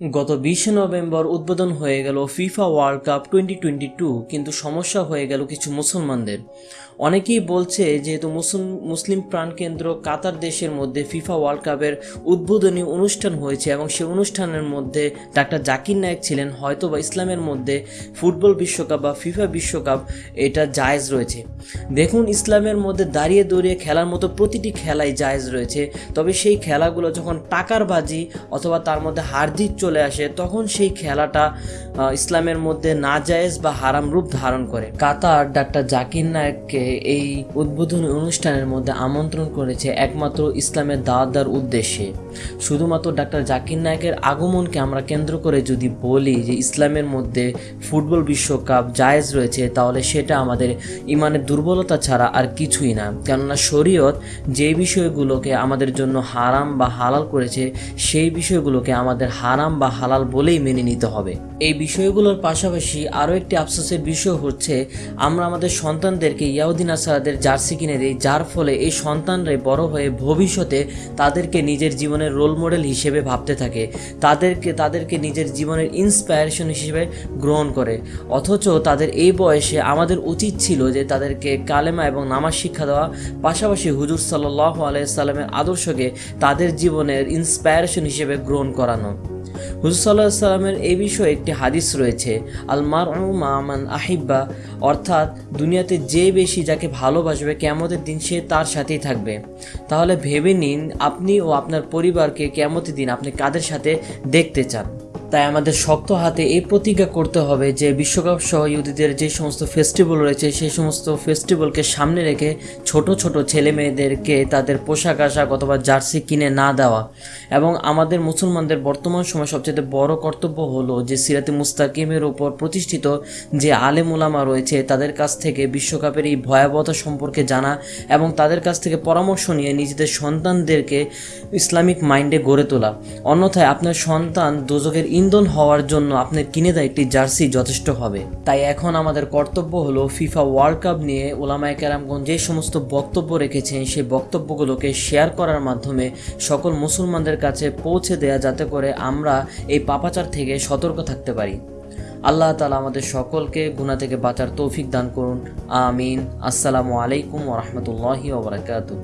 গত বিশে নভেম্বর উদ্বোধন হয়ে গেল FIFA world cup twenty twenty two কিন্তু সমস্যা হয়ে গেল কিছু মুসলমানদের। অনেকেই বলছে যেহেতু মুসলিম মুসলিম প্রাণকেন্দ্র কাতার দেশের মধ্যে ফিফা ওয়ার্ল্ড কাপের উদ্বোধনী অনুষ্ঠান হয়েছে এবং সেই অনুষ্ঠানের মধ্যে ডাক্তার জাকির নায়েক ছিলেন হয়তো বা ইসলামের মধ্যে ফুটবল বিশ্বকাপ বা ফিফা বিশ্বকাপ এটা জায়েজ রয়েছে। দেখুন, ইসলামের মধ্যে দাঁড়িয়ে দাঁড়িয়ে খেলার মতো প্রতিটি খেলাই জায়েজ রয়েছে, তবে সেই খেলাগুলো যখন টাকার বাজি অথবা তার মধ্যে হার্দিক চলে আসে, তখন সেই খেলাটা ইসলামের মধ্যে না জায়েজ বা হারাম রূপ ধারণ করে। কাতার ডাক্তার জাকির নায়েককে এই উদ্বোধনী অনুষ্ঠানের মধ্যে আমন্ত্রণ করেছে একমাত্র ইসলামের দাওয়াত উদ্দেশ্যে। শুধুমাত্র ডাক্তার জাকির নায়কের আগমনকে আমরা কেন্দ্র করে যদি বলি যে ইসলামের মধ্যে ফুটবল বিশ্বকাপ জায়েজ রয়েছে, তাহলে সেটা আমাদের ইমানের দুর্বলতা ছাড়া আর কিছুই না। কেননা শরীয়ত যে বিষয়গুলোকে আমাদের জন্য হারাম বা হালাল করেছে, সেই বিষয়গুলোকে আমাদের হারাম বা হালাল বলেই মেনে নিতে হবে। এই বিষয়গুলোর পাশাপাশি আরও একটি আফসোসের বিষয় হচ্ছে, আমরা আমাদের সন্তানদেরকে ইয়াউদ্দিন আসারাদের জার্সি কিনে দিই, যার ফলে এই সন্তানরাই বড় হয়ে ভবিষ্যতে তাদেরকে নিজের জীবনের রোল মডেল হিসেবে ভাবতে থাকে, তাদেরকে তাদেরকে নিজের জীবনের ইন্সপায়ারেশন হিসেবে গ্রহণ করে। অথচ তাদের এই বয়সে আমাদের উচিত ছিল যে তাদেরকে কালেমা এবং নামাজ শিক্ষা দেওয়া, পাশাপাশি হুজুর সাল্লাহ আলাইসাল্লামের আদর্শকে তাদের জীবনের ইন্সপায়ারেশন হিসেবে গ্রহণ করানো। হুজুর সাল্লাহ সাল্লামের এই বিষয়ে একটি হাদিস রয়েছে আলমার মামান আহিব্বা, অর্থাৎ দুনিয়াতে যে বেশি যাকে ভালোবাসবে কেমতের দিন সে তার সাথেই থাকবে। তাহলে ভেবে নিন, আপনি ও আপনার পরিবারকে কেমতের দিন আপনি কাদের সাথে দেখতে চান? তাই আমাদের শক্ত হাতে এই প্রতিজ্ঞা করতে হবে যে বিশ্বকাপ সহ ইহুদিদের যে সমস্ত ফেস্টিভ্যাল রয়েছে, সেই সমস্ত ফেস্টিভ্যালকে সামনে রেখে ছোট ছোট ছেলে মেয়েদেরকে তাদের পোশাক, আশাক অথবা জার্সি কিনে না দেওয়া। এবং আমাদের মুসলমানদের বর্তমান সময় সবচেয়ে বড় কর্তব্য হলো যে সিরাতে মুস্তাকিমের ওপর প্রতিষ্ঠিত যে আলেম ওলামা রয়েছে, তাদের কাছ থেকে বিশ্বকাপের এই ভয়াবহতা সম্পর্কে জানা এবং তাদের কাছ থেকে পরামর্শ নিয়ে নিজেদের সন্তানদেরকে ইসলামিক মাইন্ডে গড়ে তোলা। অন্যথায় আপনার সন্তান দোজকের ইন্ধন হওয়ার জন্য আপনার কিনে দেয় একটি জার্সি যথেষ্ট হবে। তাই এখন আমাদের কর্তব্য হলো ফিফা ওয়ার্ল্ড কাপ নিয়ে ওলামায় কেরামগঞ্জ যে সমস্ত বক্তব্য রেখেছেন, সেই বক্তব্যগুলোকে শেয়ার করার মাধ্যমে সকল মুসলমানদের কাছে পৌঁছে দেয়া যাতে করে আমরা এই পাপাচার থেকে সতর্ক থাকতে পারি। আল্লাহ তালা আমাদের সকলকে গুণা থেকে বাঁচার তৌফিক দান করুন। আমিন। আসসালামু আলাইকুম ওরহমতুল্লাহি ওবরাকাতু